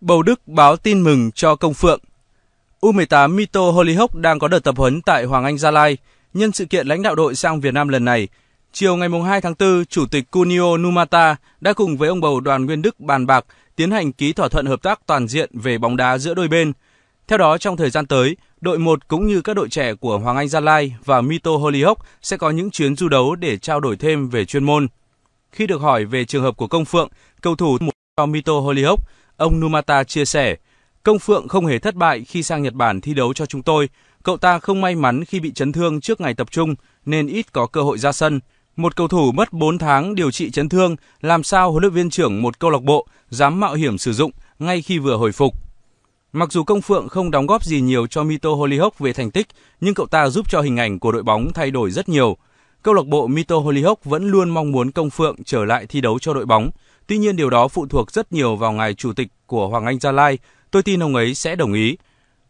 Bầu Đức báo tin mừng cho công phượng. U18 Mito Hollyhock đang có đợt tập huấn tại Hoàng Anh Gia Lai. Nhân sự kiện lãnh đạo đội sang Việt Nam lần này, chiều ngày 2 tháng 4, Chủ tịch Kunio Numata đã cùng với ông bầu đoàn Nguyên Đức bàn bạc tiến hành ký thỏa thuận hợp tác toàn diện về bóng đá giữa đôi bên. Theo đó, trong thời gian tới, đội 1 cũng như các đội trẻ của Hoàng Anh Gia Lai và Mito Hollyhock sẽ có những chuyến du đấu để trao đổi thêm về chuyên môn. Khi được hỏi về trường hợp của Công Phượng, cầu thủ cho Mito Hollyhock, ông Numata chia sẻ, Công Phượng không hề thất bại khi sang Nhật Bản thi đấu cho chúng tôi. Cậu ta không may mắn khi bị chấn thương trước ngày tập trung nên ít có cơ hội ra sân. Một cầu thủ mất 4 tháng điều trị chấn thương, làm sao huấn luyện viên trưởng một câu lạc bộ dám mạo hiểm sử dụng ngay khi vừa hồi phục. Mặc dù Công Phượng không đóng góp gì nhiều cho Mito Hollyhock về thành tích, nhưng cậu ta giúp cho hình ảnh của đội bóng thay đổi rất nhiều. Câu lạc bộ Mito Hollyhock vẫn luôn mong muốn Công Phượng trở lại thi đấu cho đội bóng. Tuy nhiên điều đó phụ thuộc rất nhiều vào ngài chủ tịch của Hoàng Anh Gia Lai. Tôi tin ông ấy sẽ đồng ý.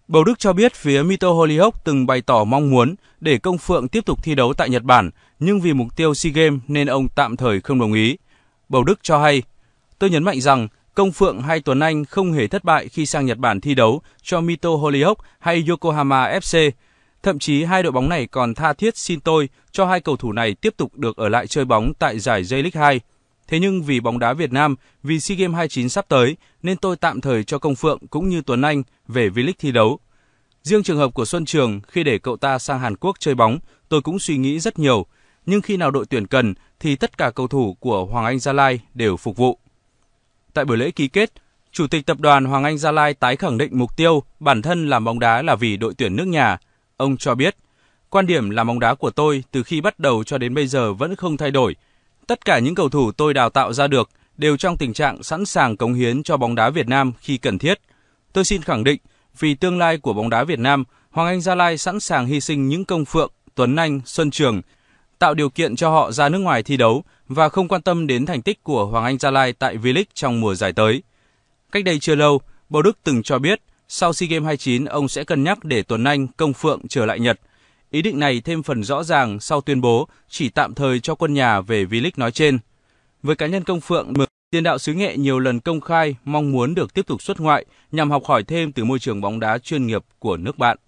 Bầu Đức cho biết phía Mito Hollyhock từng bày tỏ mong muốn để Công Phượng tiếp tục thi đấu tại Nhật Bản, nhưng vì mục tiêu SEA Games nên ông tạm thời không đồng ý. Bầu Đức cho hay, tôi nhấn mạnh rằng Công Phượng hay Tuấn Anh không hề thất bại khi sang Nhật Bản thi đấu cho Mito Hollyhock hay Yokohama FC. Thậm chí hai đội bóng này còn tha thiết xin tôi cho hai cầu thủ này tiếp tục được ở lại chơi bóng tại giải J-League 2. Thế nhưng vì bóng đá Việt Nam, vì SEA Games 29 sắp tới nên tôi tạm thời cho Công Phượng cũng như Tuấn Anh về V-League thi đấu. Riêng trường hợp của Xuân Trường khi để cậu ta sang Hàn Quốc chơi bóng, tôi cũng suy nghĩ rất nhiều. Nhưng khi nào đội tuyển cần thì tất cả cầu thủ của Hoàng Anh Gia Lai đều phục vụ. Tại buổi lễ ký kết, Chủ tịch tập đoàn Hoàng Anh Gia Lai tái khẳng định mục tiêu bản thân làm bóng đá là vì đội tuyển nước nhà. Ông cho biết, quan điểm làm bóng đá của tôi từ khi bắt đầu cho đến bây giờ vẫn không thay đổi. Tất cả những cầu thủ tôi đào tạo ra được đều trong tình trạng sẵn sàng cống hiến cho bóng đá Việt Nam khi cần thiết. Tôi xin khẳng định, vì tương lai của bóng đá Việt Nam, Hoàng Anh Gia Lai sẵn sàng hy sinh những công phượng, Tuấn Anh, Xuân Trường, tạo điều kiện cho họ ra nước ngoài thi đấu và không quan tâm đến thành tích của Hoàng Anh Gia Lai tại V-League trong mùa giải tới. Cách đây chưa lâu, Bầu Đức từng cho biết sau SEA Games 29 ông sẽ cân nhắc để Tuấn Anh, Công Phượng trở lại Nhật. Ý định này thêm phần rõ ràng sau tuyên bố chỉ tạm thời cho quân nhà về V-League nói trên. Với cá nhân Công Phượng, tiền đạo xứ nghệ nhiều lần công khai mong muốn được tiếp tục xuất ngoại nhằm học hỏi thêm từ môi trường bóng đá chuyên nghiệp của nước bạn.